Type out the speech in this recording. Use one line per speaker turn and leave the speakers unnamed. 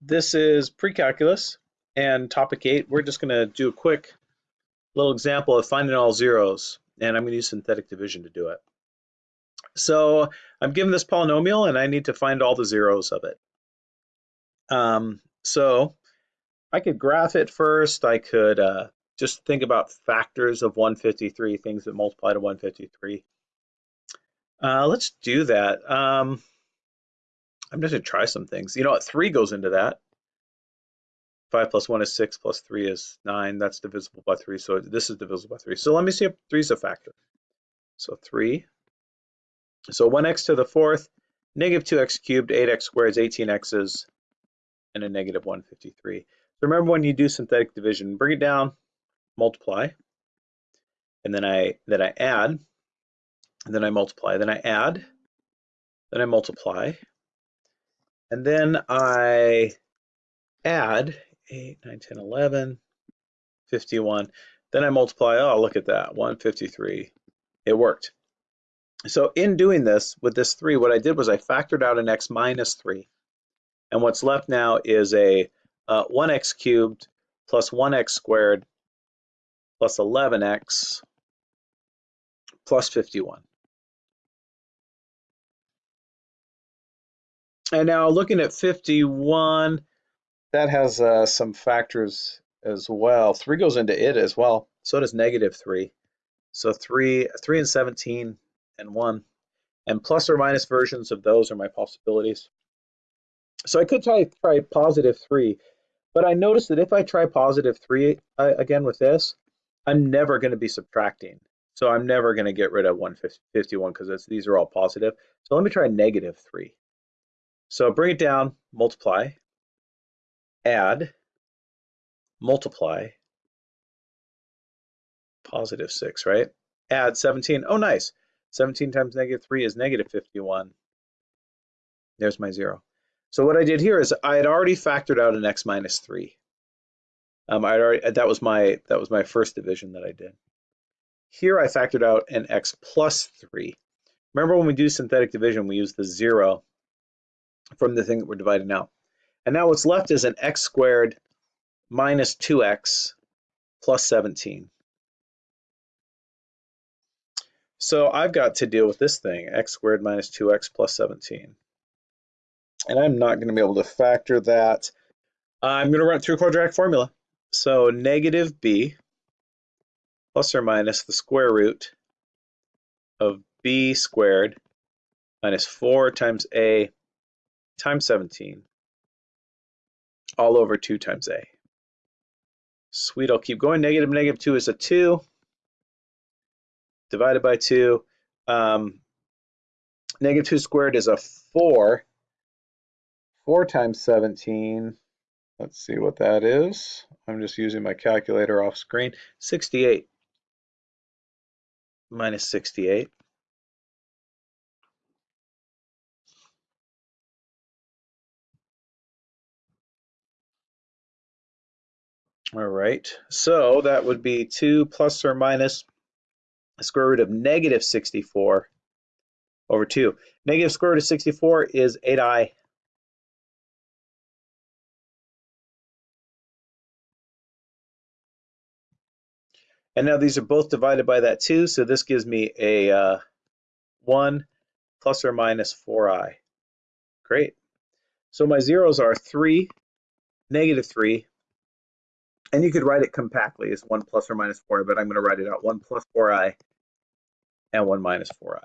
This is pre-calculus and topic eight. We're just going to do a quick little example of finding all zeros, and I'm going to use synthetic division to do it. So I'm given this polynomial, and I need to find all the zeros of it. Um, so I could graph it first. I could uh, just think about factors of 153, things that multiply to 153. Uh, let's do that. Um, I'm just gonna try some things. You know what, three goes into that. Five plus one is six, plus three is nine. That's divisible by three, so this is divisible by three. So let me see if three is a factor. So three. So one x to the fourth, negative two x cubed, eight x squared is 18 x's, and a negative 153. So remember when you do synthetic division, bring it down, multiply, and then I then I add, and then I multiply, then I add, then I multiply, and then I add 8, 9, 10, 11, 51. Then I multiply, oh, look at that, 153. It worked. So in doing this, with this 3, what I did was I factored out an x minus 3. And what's left now is a uh, 1x cubed plus 1x squared plus 11x plus 51. And now looking at 51, that has uh, some factors as well. 3 goes into it as well. So does negative 3. So 3, 3 and 17 and 1. And plus or minus versions of those are my possibilities. So I could try, try positive 3. But I noticed that if I try positive 3 uh, again with this, I'm never going to be subtracting. So I'm never going to get rid of 151 because these are all positive. So let me try negative 3. So bring it down, multiply, add, multiply, positive 6, right? Add 17. Oh, nice. 17 times negative 3 is negative 51. There's my 0. So what I did here is I had already factored out an x minus 3. Um, I already that was my that was my first division that I did. Here I factored out an x plus 3. Remember when we do synthetic division, we use the 0 from the thing that we're dividing out. And now what's left is an x squared minus 2x plus 17. So I've got to deal with this thing, x squared minus 2x plus 17. And I'm not going to be able to factor that. I'm going to run through quadratic formula. So negative b plus or minus the square root of b squared minus 4 times a times 17 all over 2 times a. Sweet, I'll keep going. Negative negative 2 is a 2 divided by 2. Um, negative 2 squared is a 4. 4 times 17, let's see what that is. I'm just using my calculator off screen. 68 minus 68. All right, so that would be 2 plus or minus the square root of negative 64 over 2. Negative square root of 64 is 8i. And now these are both divided by that 2, so this gives me a uh, 1 plus or minus 4i. Great. So my zeros are 3, negative 3, and you could write it compactly as 1 plus or minus 4i, but I'm going to write it out 1 plus 4i and 1 minus 4i.